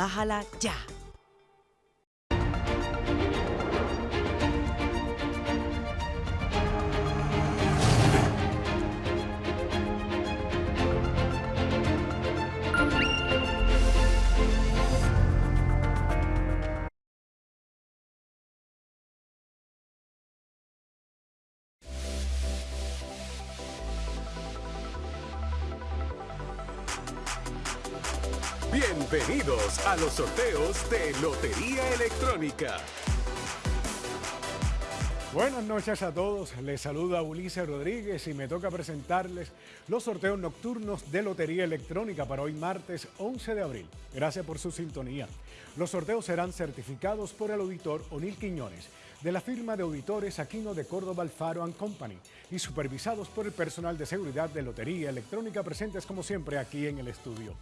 bájala ya. Bienvenidos a los sorteos de Lotería Electrónica. Buenas noches a todos, les saluda Ulises Rodríguez y me toca presentarles los sorteos nocturnos de Lotería Electrónica para hoy martes 11 de abril. Gracias por su sintonía. Los sorteos serán certificados por el auditor Onil Quiñones de la firma de auditores Aquino de Córdoba Alfaro Company y supervisados por el personal de seguridad de Lotería Electrónica presentes como siempre aquí en el estudio.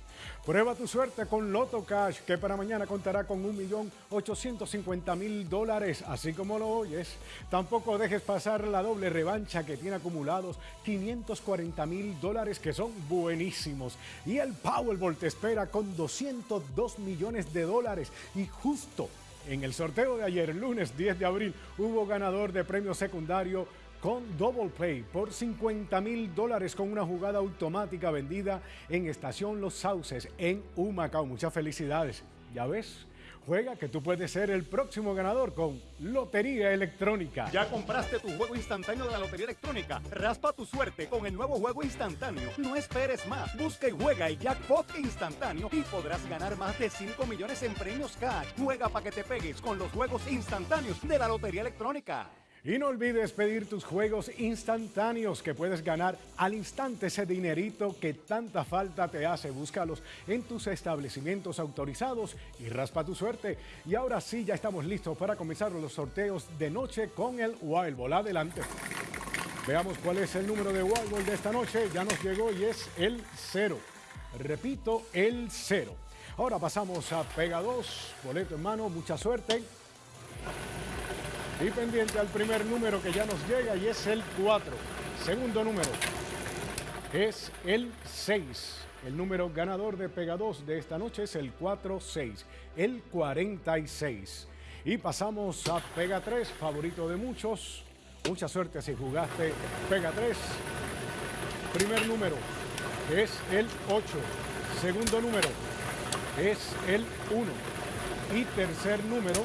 Prueba tu suerte con Loto Cash que para mañana contará con 1.850.000 dólares, así como lo oyes. Tampoco dejes pasar la doble revancha que tiene acumulados 540.000 dólares que son buenísimos. Y el Powerball te espera con 202 millones de dólares y justo en el sorteo de ayer, lunes 10 de abril, hubo ganador de premio secundario con Double Play por 50 mil dólares con una jugada automática vendida en Estación Los Sauces en Humacao. Muchas felicidades. Ya ves, Juega que tú puedes ser el próximo ganador con Lotería Electrónica. ¿Ya compraste tu juego instantáneo de la Lotería Electrónica? Raspa tu suerte con el nuevo juego instantáneo. No esperes más. Busca y juega el jackpot instantáneo y podrás ganar más de 5 millones en premios cash. Juega para que te pegues con los juegos instantáneos de la Lotería Electrónica. Y no olvides pedir tus juegos instantáneos que puedes ganar al instante ese dinerito que tanta falta te hace. Búscalos en tus establecimientos autorizados y raspa tu suerte. Y ahora sí, ya estamos listos para comenzar los sorteos de noche con el Wild Ball. Adelante. Veamos cuál es el número de Wild Ball de esta noche. Ya nos llegó y es el cero. Repito, el cero. Ahora pasamos a Pega 2, boleto en mano, mucha suerte. Y pendiente al primer número que ya nos llega y es el 4. Segundo número es el 6. El número ganador de Pega 2 de esta noche es el 4-6, el 46. Y pasamos a Pega 3, favorito de muchos. Mucha suerte si jugaste Pega 3. Primer número es el 8. Segundo número es el 1. Y tercer número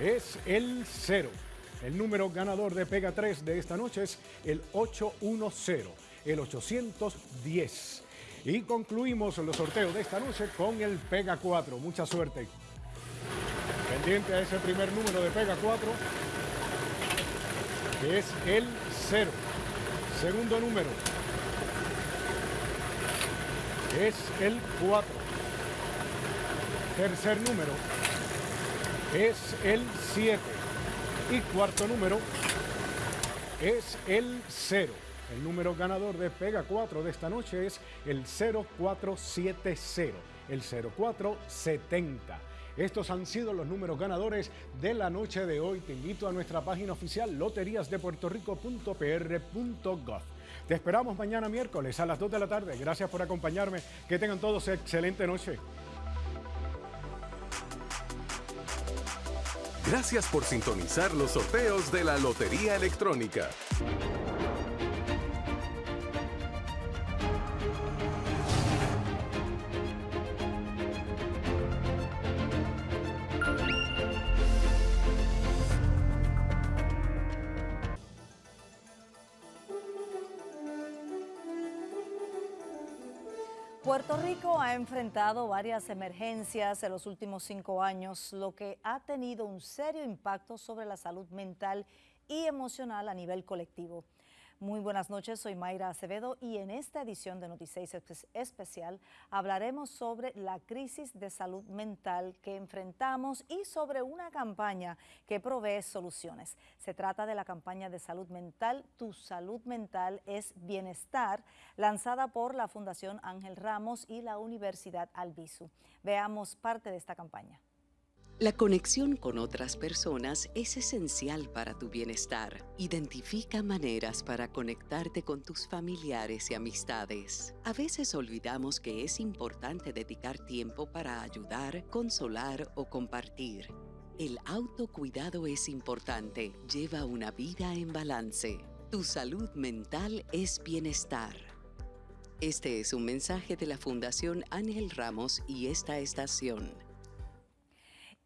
es el 0. El número ganador de Pega 3 de esta noche es el 810, el 810. Y concluimos los sorteos de esta noche con el Pega 4. Mucha suerte. Pendiente a ese primer número de Pega 4, que es el 0. Segundo número es el 4. Tercer número es el 7. Y cuarto número es el 0. El número ganador de Pega 4 de esta noche es el 0470, el 0470. Estos han sido los números ganadores de la noche de hoy. Te invito a nuestra página oficial loteriasdepuertorico.pr.gov. Te esperamos mañana miércoles a las 2 de la tarde. Gracias por acompañarme. Que tengan todos excelente noche. Gracias por sintonizar los sorteos de la Lotería Electrónica. Puerto Rico ha enfrentado varias emergencias en los últimos cinco años, lo que ha tenido un serio impacto sobre la salud mental y emocional a nivel colectivo. Muy buenas noches, soy Mayra Acevedo y en esta edición de Noticias Especial hablaremos sobre la crisis de salud mental que enfrentamos y sobre una campaña que provee soluciones. Se trata de la campaña de salud mental Tu salud mental es bienestar, lanzada por la Fundación Ángel Ramos y la Universidad Albizu. Veamos parte de esta campaña. La conexión con otras personas es esencial para tu bienestar. Identifica maneras para conectarte con tus familiares y amistades. A veces olvidamos que es importante dedicar tiempo para ayudar, consolar o compartir. El autocuidado es importante. Lleva una vida en balance. Tu salud mental es bienestar. Este es un mensaje de la Fundación Ángel Ramos y esta estación.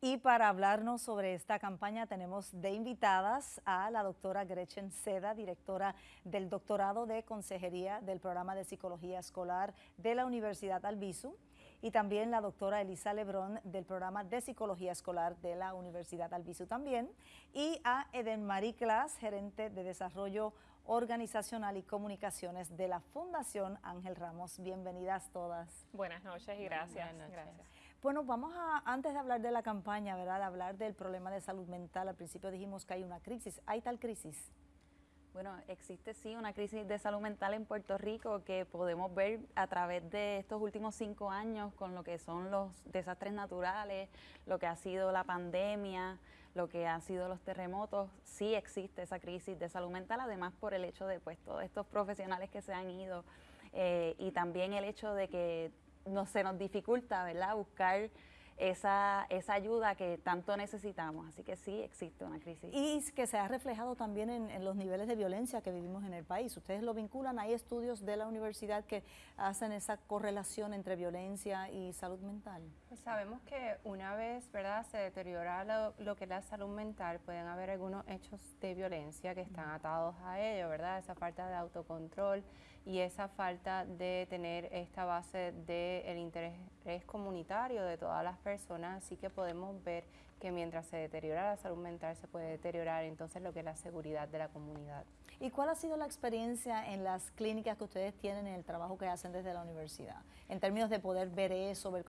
Y para hablarnos sobre esta campaña tenemos de invitadas a la doctora Gretchen Seda, directora del doctorado de Consejería del Programa de Psicología Escolar de la Universidad Albizu, y también la doctora Elisa Lebrón del Programa de Psicología Escolar de la Universidad Albizu también, y a Eden Marie Clas, gerente de Desarrollo Organizacional y Comunicaciones de la Fundación Ángel Ramos. Bienvenidas todas. Buenas noches y gracias. Gracias. Bueno, vamos a, antes de hablar de la campaña, ¿verdad? De hablar del problema de salud mental, al principio dijimos que hay una crisis. ¿Hay tal crisis? Bueno, existe sí una crisis de salud mental en Puerto Rico que podemos ver a través de estos últimos cinco años con lo que son los desastres naturales, lo que ha sido la pandemia, lo que han sido los terremotos. Sí existe esa crisis de salud mental, además por el hecho de pues todos estos profesionales que se han ido eh, y también el hecho de que no, se nos dificulta, ¿verdad?, buscar esa, esa ayuda que tanto necesitamos. Así que sí existe una crisis. Y que se ha reflejado también en, los niveles de violencia que vivimos en el país. Ustedes lo vinculan, hay estudios de la universidad que hacen esa correlación entre violencia y salud mental. Pues sabemos que una vez, ¿verdad?, se deteriora lo, lo, que es la salud mental, pueden haber algunos hechos de violencia que están atados a ello, ¿verdad? Esa falta de autocontrol y esa falta de tener esta base del interés comunitario de todas las personas, así que podemos ver que mientras se deteriora la salud mental se puede deteriorar entonces lo que es la seguridad de la comunidad. ¿Y cuál ha sido la experiencia en las clínicas que ustedes tienen en el trabajo que hacen desde la universidad? En términos de poder ver eso, ver